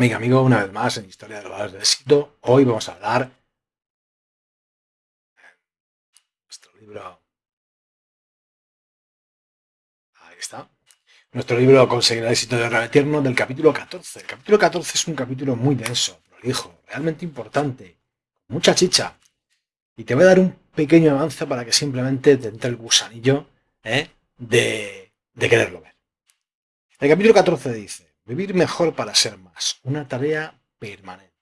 amiga, amigo, una vez más en Historia de los Valores del Éxito. Hoy vamos a hablar nuestro libro. Ahí está. Nuestro libro Conseguir el éxito de Real Eterno del capítulo 14. El capítulo 14 es un capítulo muy denso, prolijo, realmente importante, mucha chicha. Y te voy a dar un pequeño avance para que simplemente te entre el gusanillo ¿eh? de, de quererlo ver. El capítulo 14 dice. Vivir mejor para ser más. Una tarea permanente.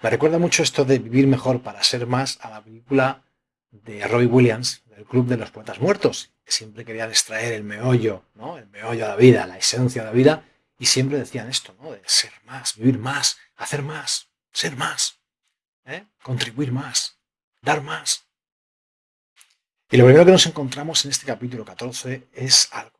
Me recuerda mucho esto de vivir mejor para ser más a la película de Robbie Williams, del Club de los Poetas Muertos, que siempre querían extraer el meollo, ¿no? El meollo de la vida, la esencia de la vida, y siempre decían esto, ¿no? De ser más, vivir más, hacer más, ser más, ¿eh? contribuir más, dar más. Y lo primero que nos encontramos en este capítulo 14 es algo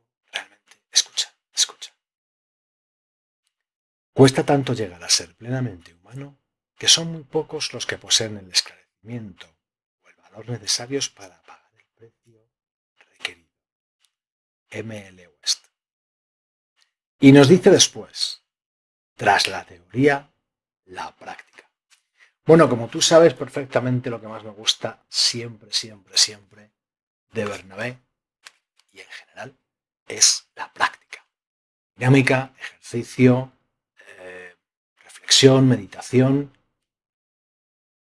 Cuesta tanto llegar a ser plenamente humano que son muy pocos los que poseen el esclarecimiento o el valor necesarios para pagar el precio requerido. M.L. West. Y nos dice después, tras la teoría, la práctica. Bueno, como tú sabes perfectamente lo que más me gusta siempre, siempre, siempre de Bernabé y en general es la práctica. Dinámica, ejercicio, meditación.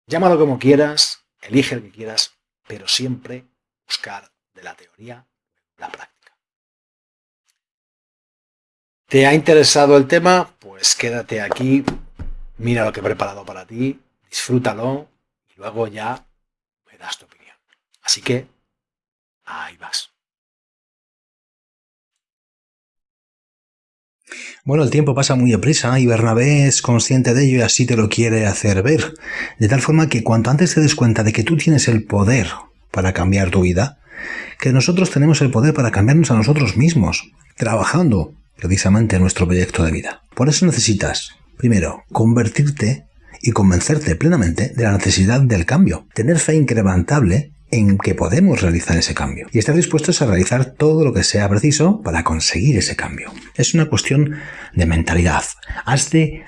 Llámalo como quieras, elige el que quieras, pero siempre buscar de la teoría la práctica. ¿Te ha interesado el tema? Pues quédate aquí, mira lo que he preparado para ti, disfrútalo y luego ya me das tu opinión. Así que ahí vas. Bueno, el tiempo pasa muy deprisa y Bernabé es consciente de ello y así te lo quiere hacer ver. De tal forma que cuanto antes te des cuenta de que tú tienes el poder para cambiar tu vida, que nosotros tenemos el poder para cambiarnos a nosotros mismos, trabajando precisamente en nuestro proyecto de vida. Por eso necesitas, primero, convertirte y convencerte plenamente de la necesidad del cambio, tener fe incrementable en que podemos realizar ese cambio y estar dispuestos a realizar todo lo que sea preciso para conseguir ese cambio. Es una cuestión de mentalidad. Has de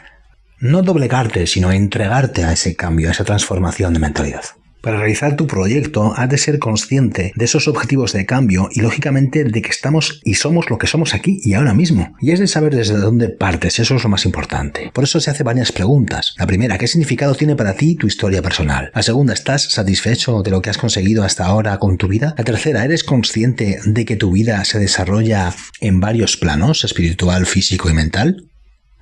no doblegarte, sino entregarte a ese cambio, a esa transformación de mentalidad. Para realizar tu proyecto has de ser consciente de esos objetivos de cambio y lógicamente de que estamos y somos lo que somos aquí y ahora mismo. Y es de saber desde dónde partes, eso es lo más importante. Por eso se hace varias preguntas. La primera, ¿qué significado tiene para ti tu historia personal? La segunda, ¿estás satisfecho de lo que has conseguido hasta ahora con tu vida? La tercera, ¿eres consciente de que tu vida se desarrolla en varios planos, espiritual, físico y mental?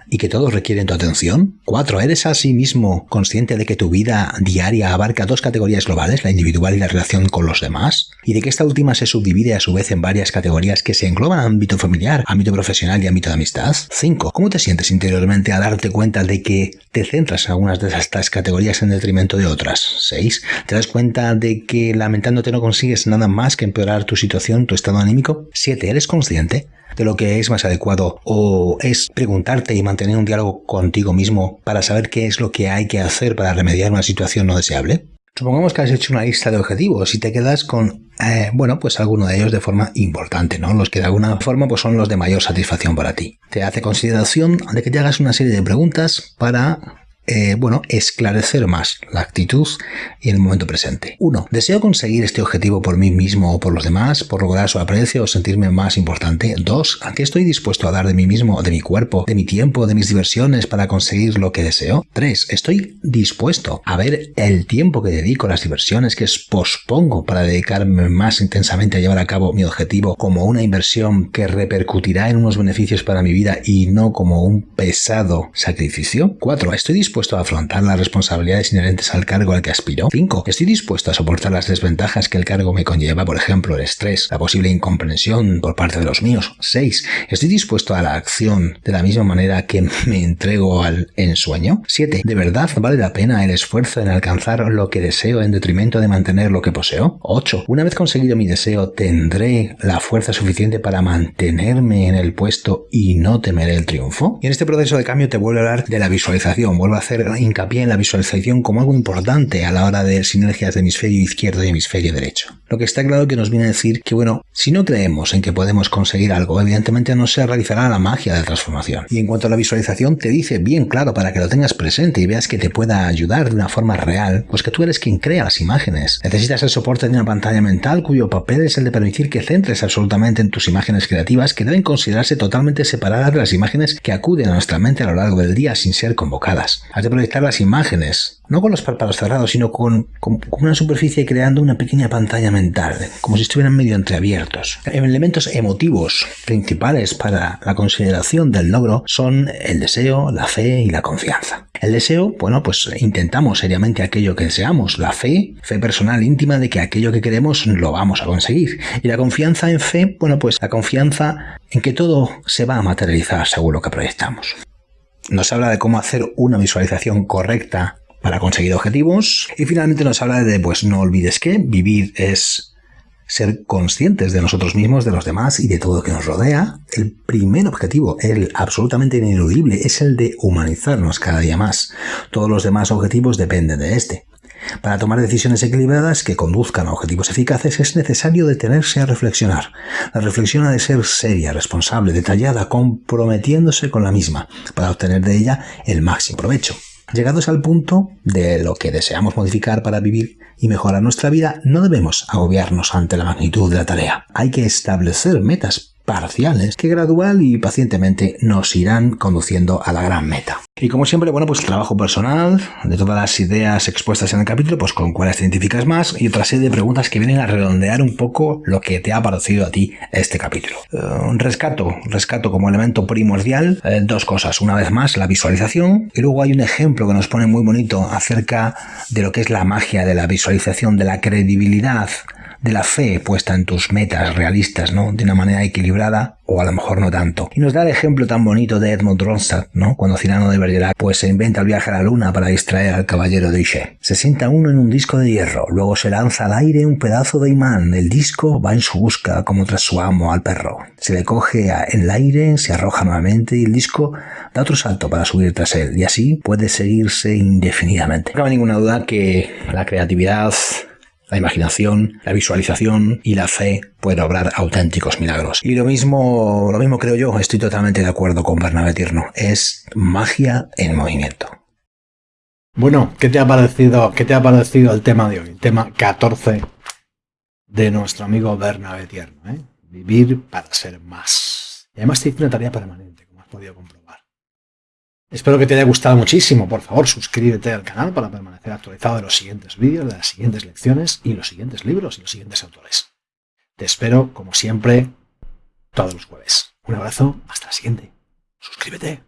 Y que todos requieren tu atención? 4. ¿Eres mismo consciente de que tu vida diaria abarca dos categorías globales, la individual y la relación con los demás? Y de que esta última se subdivide a su vez en varias categorías que se engloban ámbito familiar, ámbito profesional y ámbito de amistad? 5. ¿Cómo te sientes interiormente a darte cuenta de que te centras en algunas de estas categorías en detrimento de otras? 6. ¿Te das cuenta de que lamentándote no consigues nada más que empeorar tu situación, tu estado anímico? 7. ¿Eres consciente de lo que es más adecuado o es preguntarte y mantener un diálogo contigo mismo para saber qué es lo que hay que hacer para remediar una situación no deseable? Supongamos que has hecho una lista de objetivos y te quedas con, eh, bueno, pues alguno de ellos de forma importante, ¿no? Los que de alguna forma pues son los de mayor satisfacción para ti. Te hace consideración de que te hagas una serie de preguntas para eh, bueno, esclarecer más la actitud y el momento presente. 1. ¿Deseo conseguir este objetivo por mí mismo o por los demás, por lograr su aprecio o sentirme más importante? 2. ¿A qué estoy dispuesto a dar de mí mismo, de mi cuerpo, de mi tiempo, de mis diversiones para conseguir lo que deseo? 3. ¿Estoy dispuesto a ver el tiempo que dedico las diversiones que pospongo para dedicarme más intensamente a llevar a cabo mi objetivo como una inversión que repercutirá en unos beneficios para mi vida y no como un pesado sacrificio? 4. ¿Estoy dispuesto dispuesto a afrontar las responsabilidades inherentes al cargo al que aspiro? 5. ¿Estoy dispuesto a soportar las desventajas que el cargo me conlleva, por ejemplo, el estrés, la posible incomprensión por parte de los míos? 6. ¿Estoy dispuesto a la acción de la misma manera que me entrego al ensueño? 7. ¿De verdad vale la pena el esfuerzo en alcanzar lo que deseo en detrimento de mantener lo que poseo? 8. Una vez conseguido mi deseo, ¿tendré la fuerza suficiente para mantenerme en el puesto y no temer el triunfo? Y en este proceso de cambio te vuelvo a hablar de la visualización, vuelvo a hacer hincapié en la visualización como algo importante a la hora de sinergias de hemisferio izquierdo y hemisferio derecho. Lo que está claro que nos viene a decir que, bueno, si no creemos en que podemos conseguir algo, evidentemente no se realizará la magia de transformación. Y en cuanto a la visualización, te dice bien claro para que lo tengas presente y veas que te pueda ayudar de una forma real, pues que tú eres quien crea las imágenes. Necesitas el soporte de una pantalla mental cuyo papel es el de permitir que centres absolutamente en tus imágenes creativas que deben considerarse totalmente separadas de las imágenes que acuden a nuestra mente a lo largo del día sin ser convocadas. Has de proyectar las imágenes, no con los párpados cerrados, sino con, con, una superficie creando una pequeña pantalla mental, como si estuvieran medio entreabiertos. Elementos emotivos principales para la consideración del logro son el deseo, la fe y la confianza. El deseo, bueno, pues intentamos seriamente aquello que deseamos. La fe, fe personal íntima de que aquello que queremos lo vamos a conseguir. Y la confianza en fe, bueno, pues la confianza en que todo se va a materializar según lo que proyectamos. Nos habla de cómo hacer una visualización correcta para conseguir objetivos. Y finalmente nos habla de, pues no olvides que vivir es ser conscientes de nosotros mismos, de los demás y de todo lo que nos rodea. El primer objetivo, el absolutamente ineludible, es el de humanizarnos cada día más. Todos los demás objetivos dependen de este. Para tomar decisiones equilibradas que conduzcan a objetivos eficaces es necesario detenerse a reflexionar. La reflexión ha de ser seria, responsable, detallada, comprometiéndose con la misma, para obtener de ella el máximo provecho. Llegados al punto de lo que deseamos modificar para vivir y mejorar nuestra vida, no debemos agobiarnos ante la magnitud de la tarea. Hay que establecer metas parciales que gradual y pacientemente nos irán conduciendo a la gran meta. Y como siempre, bueno, pues trabajo personal, de todas las ideas expuestas en el capítulo, pues con cuáles te identificas más y otra serie de preguntas que vienen a redondear un poco lo que te ha parecido a ti este capítulo. Un eh, rescato, rescato como elemento primordial eh, dos cosas. Una vez más, la visualización y luego hay un ejemplo que nos pone muy bonito acerca de lo que es la magia de la visualización, de la credibilidad de la fe puesta en tus metas realistas, ¿no? De una manera equilibrada o a lo mejor no tanto. Y nos da el ejemplo tan bonito de Edmund Ronstadt, ¿no? Cuando Cirano de Bergerac pues se inventa el viaje a la luna para distraer al caballero de Iche. Se sienta uno en un disco de hierro, luego se lanza al aire un pedazo de imán, el disco va en su busca como tras su amo al perro. Se le coge en el aire, se arroja nuevamente y el disco da otro salto para subir tras él y así puede seguirse indefinidamente. No cabe ninguna duda que la creatividad la imaginación, la visualización y la fe pueden obrar auténticos milagros. Y lo mismo, lo mismo creo yo, estoy totalmente de acuerdo con Bernabé Tirno. Es magia en movimiento. Bueno, ¿qué te ha parecido, qué te ha parecido el tema de hoy? El tema 14 de nuestro amigo Bernabé Tierno, ¿eh? Vivir para ser más. Y además te hice una tarea permanente, como has podido comprobar. Espero que te haya gustado muchísimo. Por favor, suscríbete al canal para permanecer actualizado de los siguientes vídeos, de las siguientes lecciones y los siguientes libros y los siguientes autores. Te espero, como siempre, todos los jueves. Un abrazo, hasta la siguiente. Suscríbete.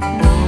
No.